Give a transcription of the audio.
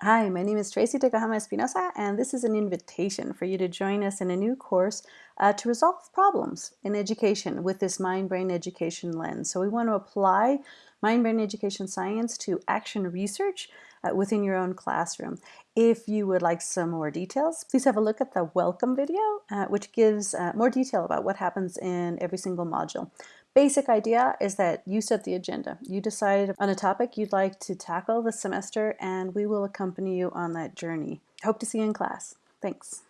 Hi, my name is Tracey Tokuhama-Espinosa, and this is an invitation for you to join us in a new course uh, to resolve problems in education with this mind-brain education lens. So we want to apply mind-brain education science to action research uh, within your own classroom. If you would like some more details, please have a look at the welcome video, uh, which gives uh, more detail about what happens in every single module. Basic idea is that you set the agenda. You decide on a topic you'd like to tackle this semester and we will accompany you on that journey. Hope to see you in class. Thanks.